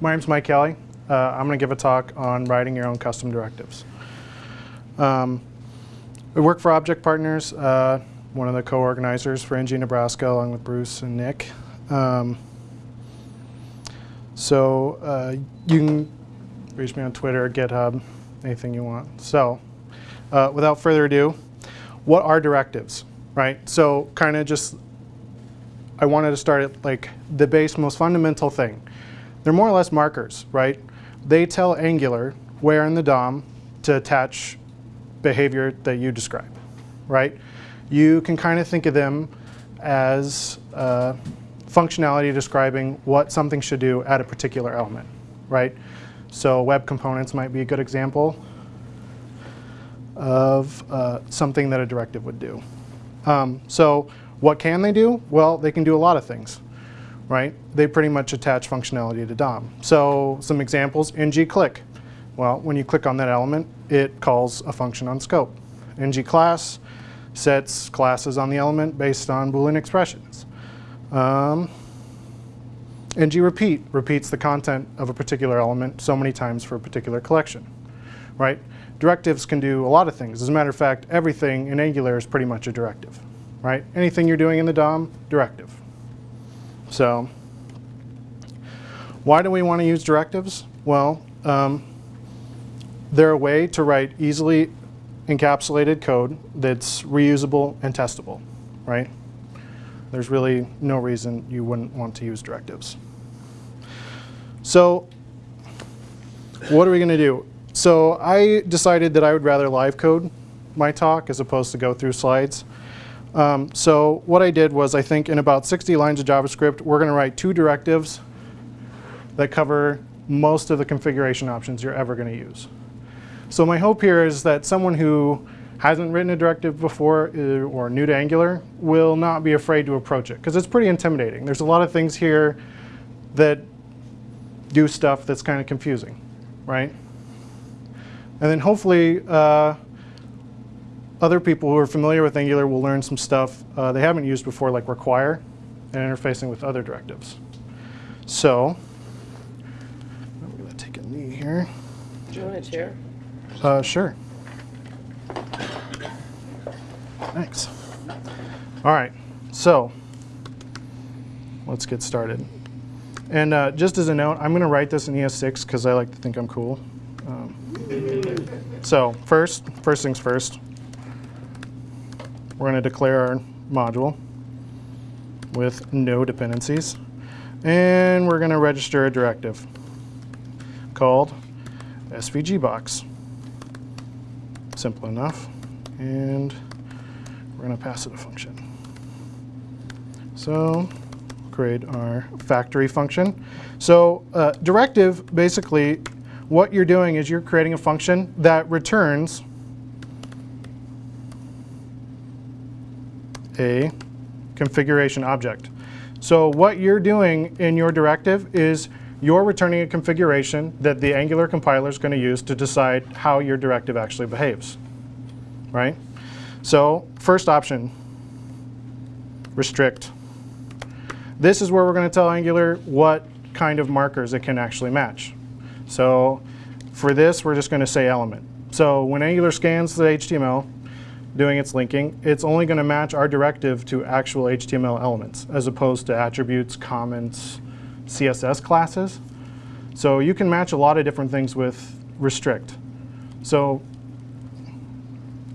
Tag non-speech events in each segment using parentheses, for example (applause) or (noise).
my name's Mike Kelly. Uh, I'm going to give a talk on writing your own custom directives. Um, we work for Object Partners, uh, one of the co-organizers for NG Nebraska, along with Bruce and Nick. Um, so uh, you can reach me on Twitter, GitHub, anything you want. So uh, without further ado, what are directives, right? So kind of just, I wanted to start at like the base, most fundamental thing. They're more or less markers, right? They tell Angular where in the DOM to attach behavior that you describe, right? You can kind of think of them as uh, functionality describing what something should do at a particular element, right? So web components might be a good example of uh, something that a directive would do. Um, so what can they do? Well, they can do a lot of things, right? They pretty much attach functionality to DOM. So some examples, ng-click. Well, when you click on that element, it calls a function on scope. ng-class sets classes on the element based on Boolean expressions. Um, ng-repeat repeats the content of a particular element so many times for a particular collection, right? Directives can do a lot of things. As a matter of fact, everything in Angular is pretty much a directive, right? Anything you're doing in the DOM, directive. So why do we want to use directives? Well, um, they're a way to write easily encapsulated code that's reusable and testable, right? There's really no reason you wouldn't want to use directives. So what are we going to do? So I decided that I would rather live code my talk as opposed to go through slides. Um, so what I did was I think in about 60 lines of JavaScript, we're going to write two directives that cover most of the configuration options you're ever going to use. So my hope here is that someone who hasn't written a directive before uh, or new to Angular will not be afraid to approach it because it's pretty intimidating. There's a lot of things here that do stuff that's kind of confusing, right? And then hopefully uh, other people who are familiar with Angular will learn some stuff uh, they haven't used before like require and interfacing with other directives. So I'm going to take a knee here. Do you want a chair? Uh, sure. Thanks. All right, so let's get started. And uh, just as a note, I'm going to write this in ES6 because I like to think I'm cool. Um, so first, first things first, we're going to declare our module with no dependencies. And we're going to register a directive called SVG box. Simple enough. And we're going to pass it a function. So create our factory function. So uh, directive, basically, what you're doing is you're creating a function that returns a configuration object. So what you're doing in your directive is you're returning a configuration that the Angular compiler is going to use to decide how your directive actually behaves, right? So first option, restrict. This is where we're going to tell Angular what kind of markers it can actually match. So for this, we're just going to say element. So when Angular scans the HTML, doing its linking, it's only going to match our directive to actual HTML elements as opposed to attributes, comments, CSS classes. So you can match a lot of different things with restrict. So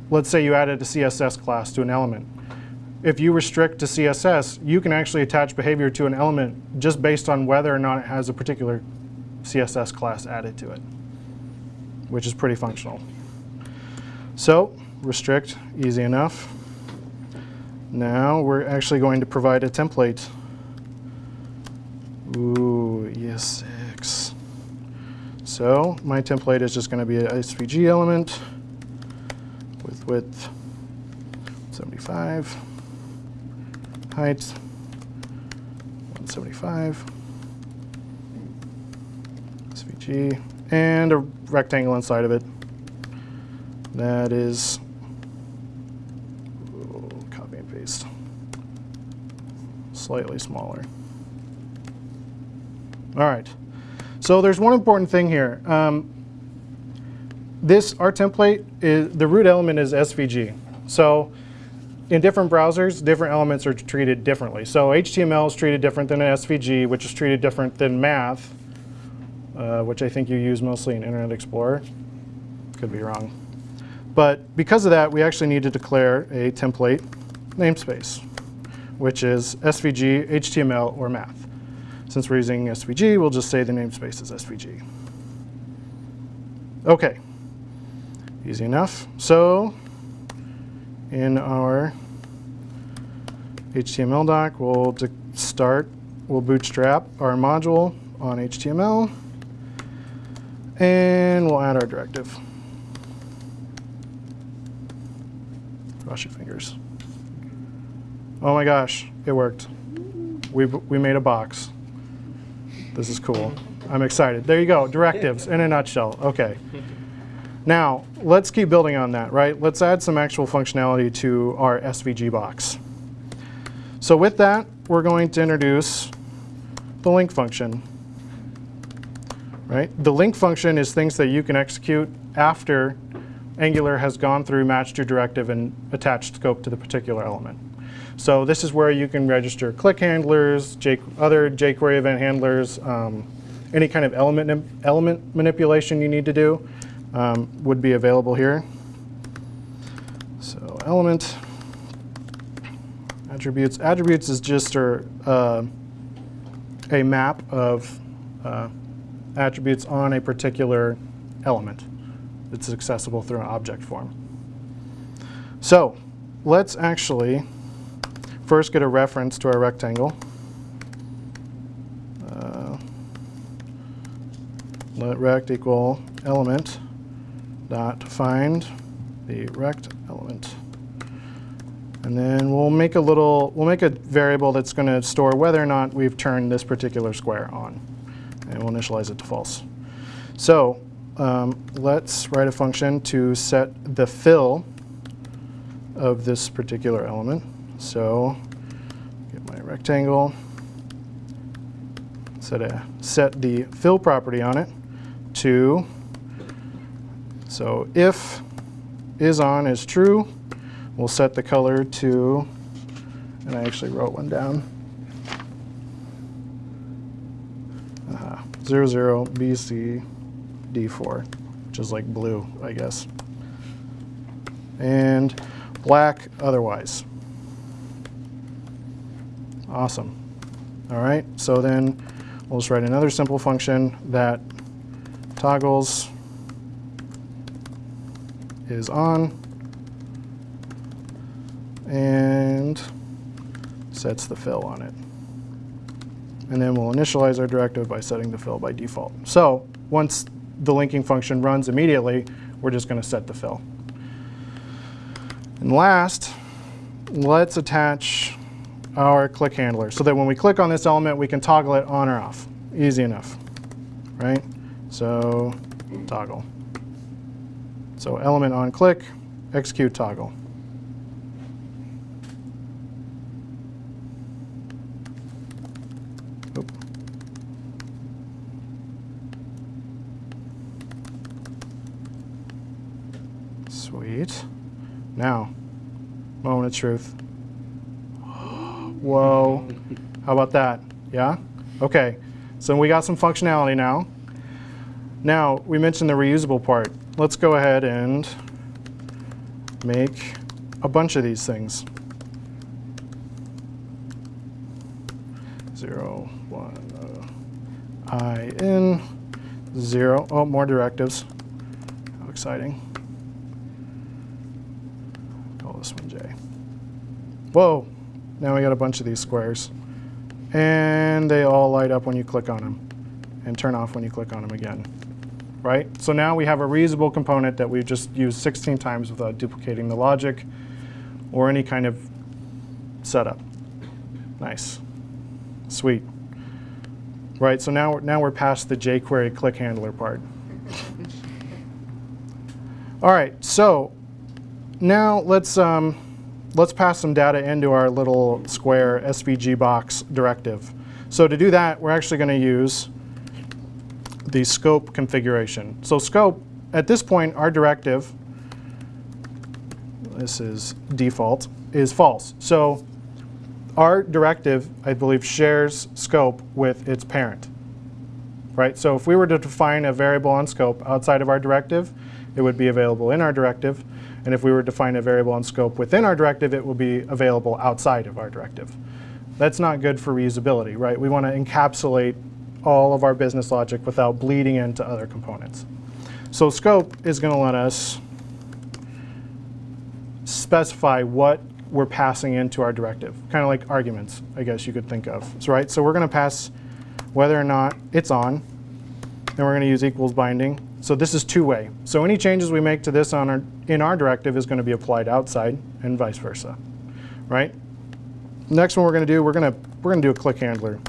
let's say you added a CSS class to an element. If you restrict to CSS, you can actually attach behavior to an element just based on whether or not it has a particular CSS class added to it, which is pretty functional. So restrict, easy enough. Now we're actually going to provide a template. Ooh, ES6. So my template is just going to be an SVG element with width 75, height 175, SVG, and a rectangle inside of it. That is slightly smaller. All right. So there's one important thing here. Um, this, our template, is the root element is SVG. So in different browsers, different elements are treated differently. So HTML is treated different than SVG, which is treated different than math, uh, which I think you use mostly in Internet Explorer. Could be wrong. But because of that, we actually need to declare a template namespace, which is SVG, HTML, or math. Since we're using SVG, we'll just say the namespace is SVG. OK, easy enough. So in our HTML doc, we'll start, we'll bootstrap our module on HTML, and we'll add our directive. Cross your fingers. Oh my gosh, it worked. we we made a box. This is cool. I'm excited. There you go, directives in a nutshell. Okay. Now, let's keep building on that, right? Let's add some actual functionality to our SVG box. So with that, we're going to introduce the link function. Right? The link function is things that you can execute after Angular has gone through, matched your directive, and attached scope to the particular element. So this is where you can register click handlers, J other jQuery event handlers, um, any kind of element, element manipulation you need to do um, would be available here. So element attributes. Attributes is just a, uh, a map of uh, attributes on a particular element that's accessible through an object form. So let's actually first get a reference to our rectangle. Uh, let rect equal element dot find the rect element. And then we'll make a little, we'll make a variable that's going to store whether or not we've turned this particular square on. And we'll initialize it to false. So um, let's write a function to set the fill of this particular element. So get my rectangle, set, a, set the fill property on it to so if is on is true, we'll set the color to, and I actually wrote one down, uh, 00 BC D4, which is like blue, I guess. And black otherwise. Awesome. All right, so then we'll just write another simple function that toggles is on and sets the fill on it. And then we'll initialize our directive by setting the fill by default. So once the linking function runs immediately, we're just going to set the fill. And last, let's attach our click handler so that when we click on this element, we can toggle it on or off. Easy enough, right? So toggle. So element on click, execute toggle. Sweet. Now, moment of truth. Whoa. How about that? Yeah? Okay. So we got some functionality now. Now, we mentioned the reusable part let's go ahead and make a bunch of these things. Zero, one, uh, I in, zero. Oh, more directives. How exciting. Call this one J. Whoa, now we got a bunch of these squares. And they all light up when you click on them and turn off when you click on them again right? So now we have a reusable component that we've just used 16 times without duplicating the logic or any kind of setup. Nice. Sweet. Right, so now, now we're past the jQuery click handler part. (laughs) All right, so now let's, um, let's pass some data into our little square SVG box directive. So to do that, we're actually going to use the scope configuration. So scope, at this point, our directive, this is default, is false. So our directive, I believe, shares scope with its parent. Right? So if we were to define a variable on scope outside of our directive, it would be available in our directive. And if we were to define a variable on scope within our directive, it will be available outside of our directive. That's not good for reusability, right? We want to encapsulate all of our business logic without bleeding into other components. So scope is going to let us specify what we're passing into our directive, kind of like arguments, I guess you could think of. So, right, so we're going to pass whether or not it's on, and we're going to use equals binding. So this is two-way. So any changes we make to this on our, in our directive is going to be applied outside, and vice versa, right? Next one we're going to do, we're going to we're going to do a click handler,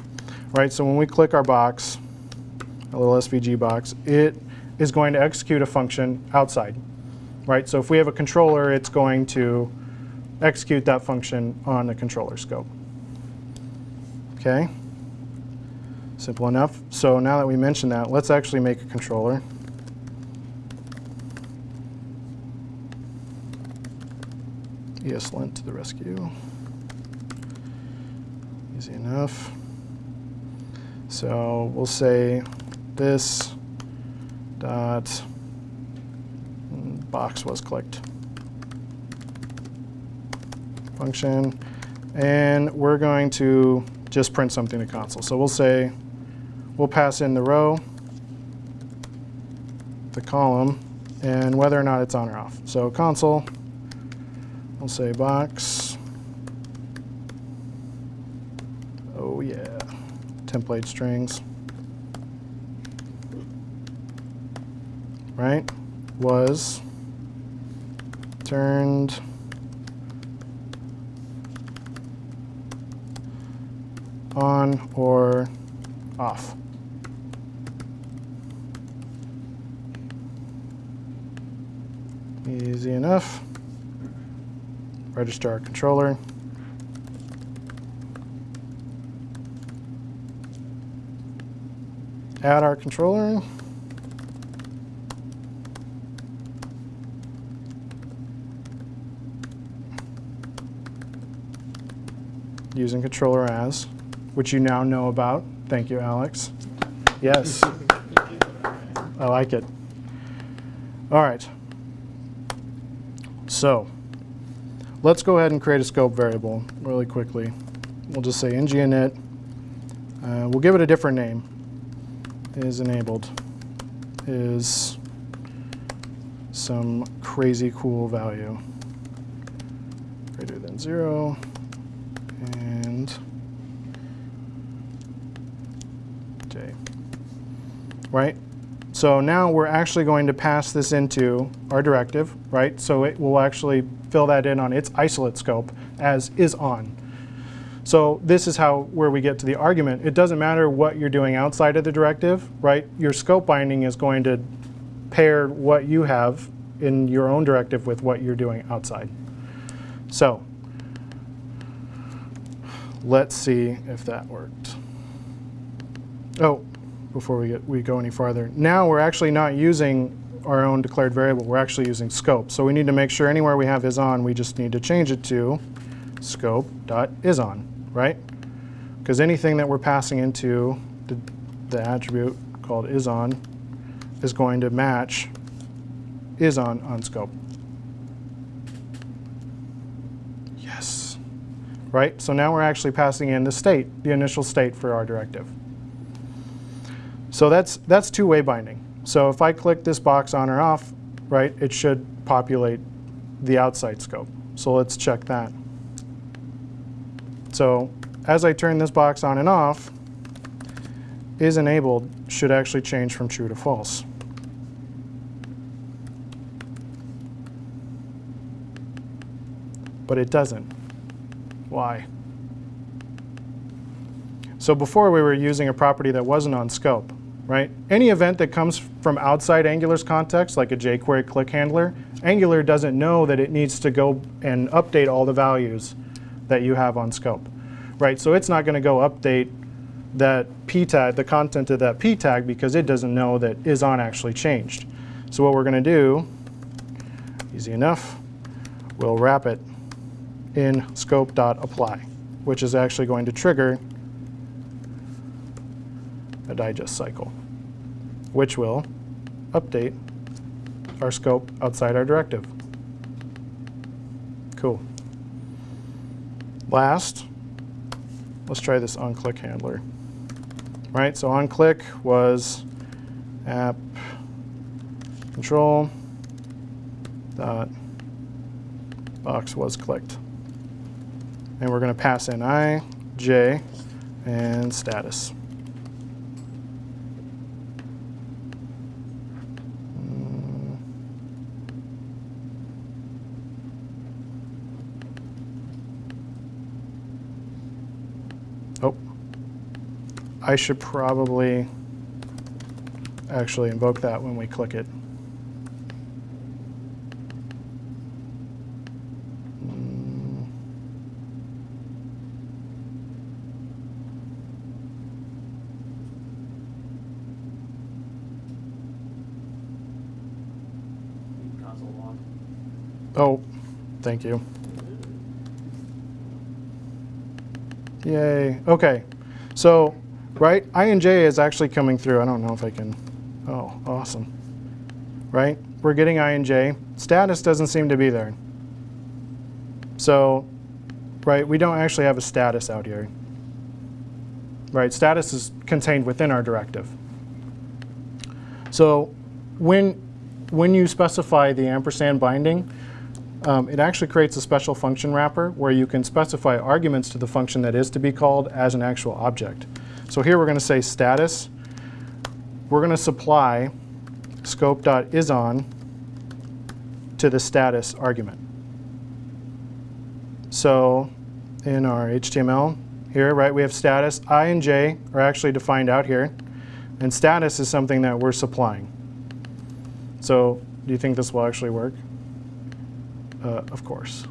right? So when we click our box, a little SVG box, it is going to execute a function outside, right? So if we have a controller, it's going to execute that function on the controller scope. Okay, simple enough. So now that we mentioned that, let's actually make a controller. ESLint to the rescue. Easy enough. So we'll say this dot mm, box was clicked function, and we're going to just print something to console. So we'll say, we'll pass in the row, the column, and whether or not it's on or off. So console, we'll say box, oh yeah, template strings, right, was. Turned. On or off. Easy enough. Register our controller. Add our controller. Using controller as which you now know about. Thank you, Alex. Yes. I like it. All right. So let's go ahead and create a scope variable really quickly. We'll just say nginit. Uh, we'll give it a different name. Is enabled. Is some crazy cool value. Greater than zero. And J. right? So now we're actually going to pass this into our directive, right? So it will actually fill that in on its isolate scope as is on. So this is how where we get to the argument. It doesn't matter what you're doing outside of the directive, right? Your scope binding is going to pair what you have in your own directive with what you're doing outside. So let's see if that worked. Oh, before we, get, we go any farther. Now we're actually not using our own declared variable, we're actually using scope. So we need to make sure anywhere we have is on, we just need to change it to scope.isOn, right? Because anything that we're passing into the, the attribute called isOn is going to match isOn on scope. Yes. Right? So now we're actually passing in the state, the initial state for our directive. So that's, that's two-way binding. So if I click this box on or off, right, it should populate the outside scope. So let's check that. So as I turn this box on and off, is enabled should actually change from true to false. But it doesn't. Why? So before we were using a property that wasn't on scope right? Any event that comes from outside Angular's context, like a jQuery click handler, Angular doesn't know that it needs to go and update all the values that you have on scope, right? So it's not going to go update that p tag, the content of that p tag, because it doesn't know that is on actually changed. So what we're going to do, easy enough, we'll wrap it in scope.apply, which is actually going to trigger a digest cycle, which will update our scope outside our directive. Cool. Last, let's try this onClick handler. Right, so onClick was app control dot box was clicked. And we're going to pass in i, j, and status. Mm. Oh, I should probably actually invoke that when we click it. Oh, thank you. Yay. Okay. So, right, I and J is actually coming through. I don't know if I can. Oh, awesome. Right? We're getting I and J. Status doesn't seem to be there. So, right, we don't actually have a status out here. Right? Status is contained within our directive. So, when when you specify the ampersand binding, um, it actually creates a special function wrapper where you can specify arguments to the function that is to be called as an actual object. So here we're going to say status. We're going to supply scope.isOn to the status argument. So in our HTML here, right, we have status. I and j are actually defined out here. And status is something that we're supplying. So do you think this will actually work? Uh, of course.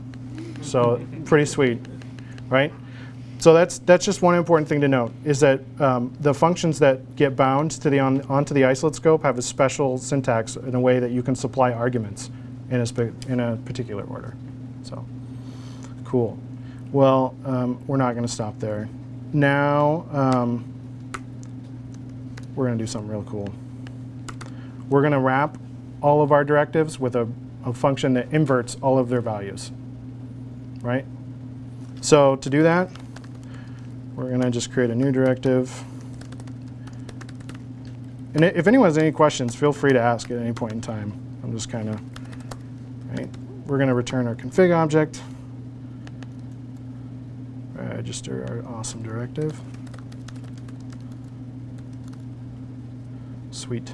So pretty sweet, right? So that's that's just one important thing to note is that um, the functions that get bound to the on, onto the isolate scope have a special syntax in a way that you can supply arguments in a in a particular order. So cool. Well, um, we're not going to stop there. Now um, we're going to do something real cool. We're going to wrap all of our directives with a, a function that inverts all of their values, right? So to do that, we're going to just create a new directive. And if anyone has any questions, feel free to ask at any point in time. I'm just kind of, right? We're going to return our config object, uh, register our awesome directive. Sweet.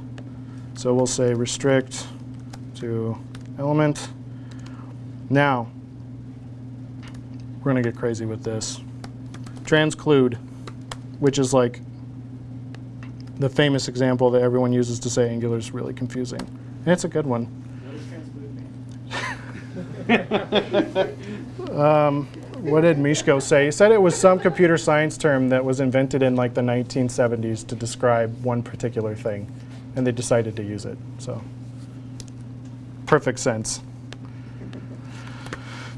So we'll say restrict to element. Now, we're going to get crazy with this. Transclude, which is like the famous example that everyone uses to say Angular is really confusing. And it's a good one. What does transclude mean? Um, what did Mishko say? He said it was some computer science term that was invented in like the 1970s to describe one particular thing, and they decided to use it. So, perfect sense.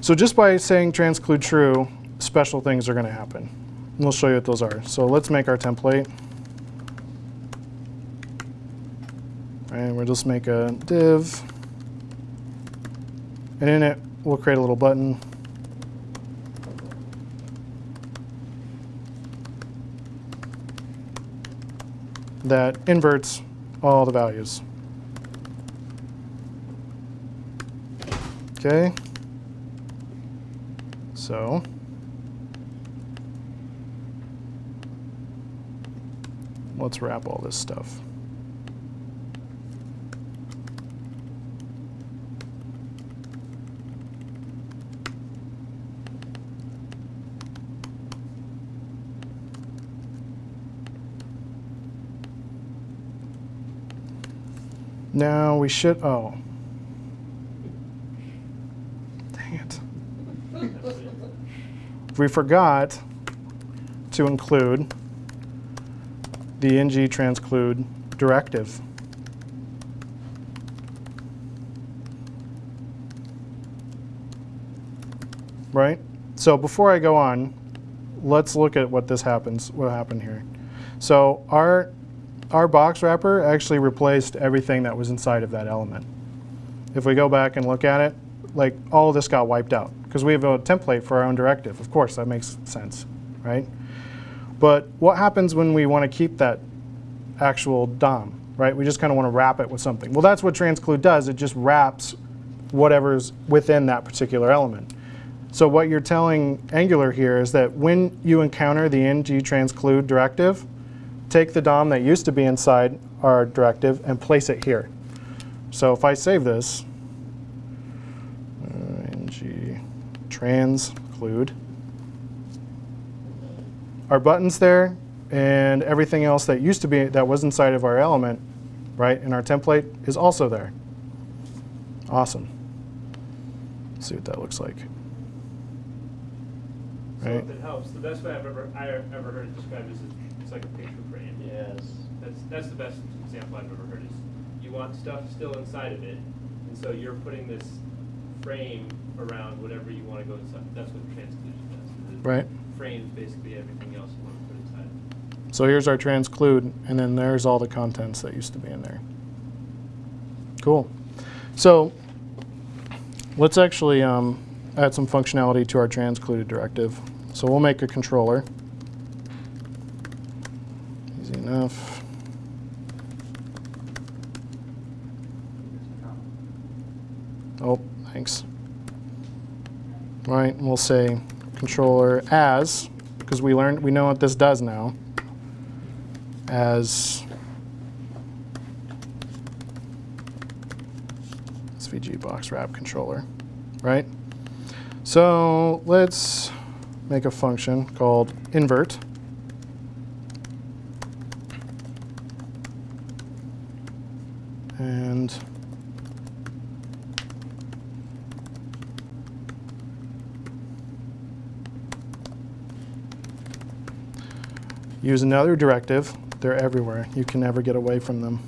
So just by saying transclude true, special things are going to happen. And we'll show you what those are. So let's make our template. And we'll just make a div. And in it, we'll create a little button. that inverts all the values. Okay. So let's wrap all this stuff. Now we should, oh. Dang it. We forgot to include the ng transclude directive. Right? So before I go on, let's look at what this happens, what happened here. So our, our box wrapper actually replaced everything that was inside of that element. If we go back and look at it, like all this got wiped out because we have a template for our own directive. Of course, that makes sense, right? But what happens when we want to keep that actual DOM, right? We just kind of want to wrap it with something. Well, that's what transclude does. It just wraps whatever's within that particular element. So what you're telling Angular here is that when you encounter the ng transclude directive, take the DOM that used to be inside our directive and place it here. So if I save this, uh, ng transclude, our buttons there and everything else that used to be, that was inside of our element, right, in our template is also there. Awesome. Let's see what that looks like. So Right. if it helps, the best way I've ever, I ever heard it described is it's like a picture frame. Yes. That's, that's the best example I've ever heard is you want stuff still inside of it, and so you're putting this frame around whatever you want to go inside. That's what transclusion does. It Right. Frames basically everything else you want to put inside. So here's our transclude, and then there's all the contents that used to be in there. Cool. So let's actually um, add some functionality to our transcluded directive. So we'll make a controller. Easy enough. Oh, thanks. Right, we'll say controller as, because we learned, we know what this does now, as SVG box wrap controller, right? So let's make a function called invert. And use another directive. They're everywhere. You can never get away from them.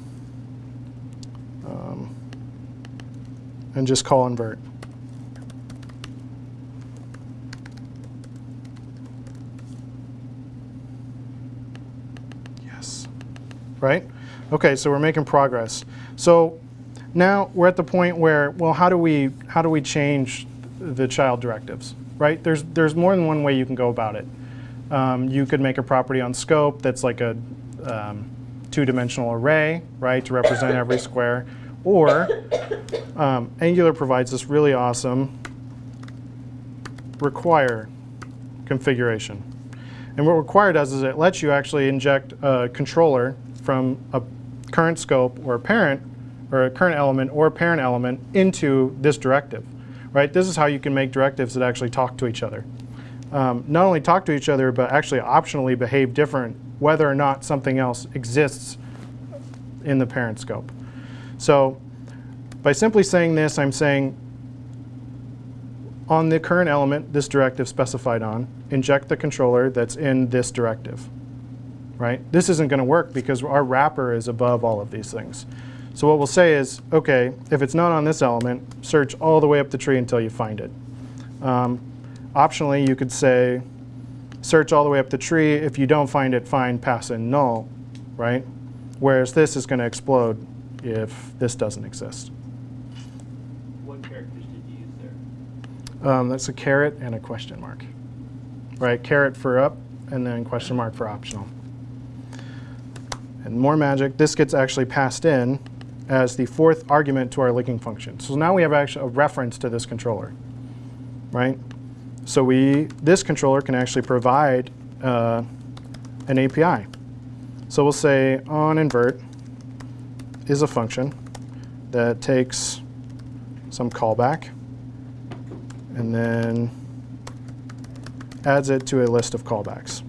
Um, and just call invert. Yes. Right? Okay, so we're making progress. So now we're at the point where, well, how do we how do we change the child directives? Right? There's there's more than one way you can go about it. Um, you could make a property on scope that's like a um, two-dimensional array, right, to represent every square. Or um, Angular provides this really awesome require configuration. And what require does is it lets you actually inject a controller from a current scope or a parent or a current element or parent element into this directive. Right? This is how you can make directives that actually talk to each other um, not only talk to each other, but actually optionally behave different whether or not something else exists in the parent scope. So by simply saying this, I'm saying on the current element, this directive specified on, inject the controller that's in this directive. Right? This isn't going to work because our wrapper is above all of these things. So what we'll say is, okay, if it's not on this element, search all the way up the tree until you find it. Um, Optionally, you could say, search all the way up the tree. If you don't find it, find pass in null, right? Whereas this is going to explode if this doesn't exist. What characters did you use there? Um, that's a caret and a question mark, right? Caret for up, and then question mark for optional. And more magic, this gets actually passed in as the fourth argument to our linking function. So now we have actually a reference to this controller, right? So we, this controller can actually provide uh, an API. So we'll say on invert is a function that takes some callback and then adds it to a list of callbacks.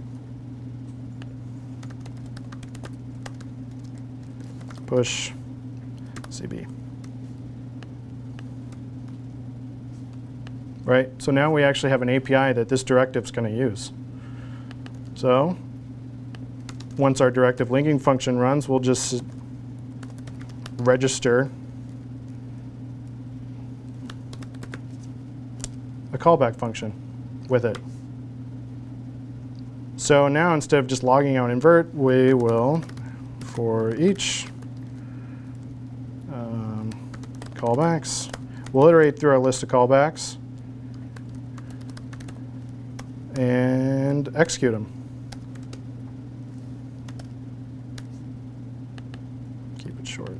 Push CB. Right, so now we actually have an API that this directive is going to use. So once our directive linking function runs, we'll just register a callback function with it. So now instead of just logging out invert, we will, for each um, callbacks, we'll iterate through our list of callbacks and execute them. Keep it short.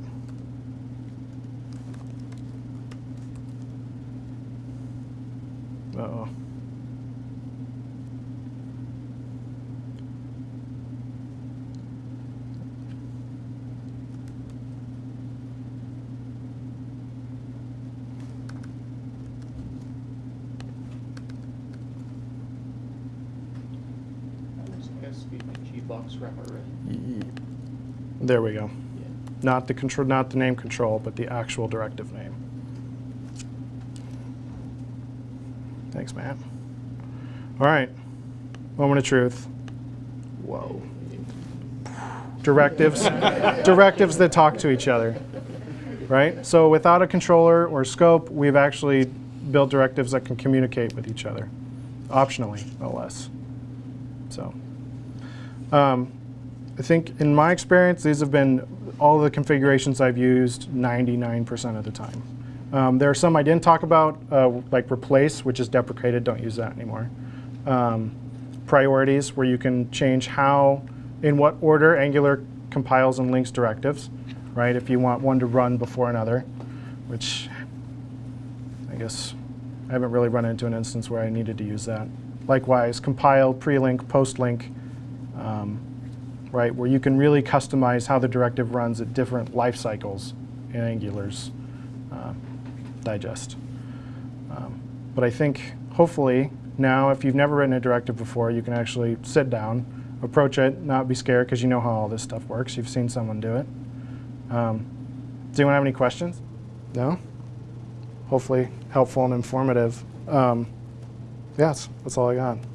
Uh-oh. That was SVG box wrapper, right? There we go. Yeah. Not the control, not the name control, but the actual directive name. Thanks, Matt. All right. Moment of truth. Whoa. Directives. directives that talk to each other. Right? So without a controller or scope, we've actually built directives that can communicate with each other. Optionally, no less. So. Um, I think in my experience, these have been all the configurations I've used 99% of the time. Um, there are some I didn't talk about, uh, like replace, which is deprecated, don't use that anymore. Um, priorities, where you can change how, in what order Angular compiles and links directives, right? If you want one to run before another, which I guess I haven't really run into an instance where I needed to use that. Likewise, compile, pre-link, post-link, um, right, where you can really customize how the directive runs at different life cycles in Angular's uh, digest. Um, but I think hopefully now, if you've never written a directive before, you can actually sit down, approach it, not be scared because you know how all this stuff works. You've seen someone do it. Um, does anyone have any questions? No? Hopefully helpful and informative. Um, yes, that's all I got.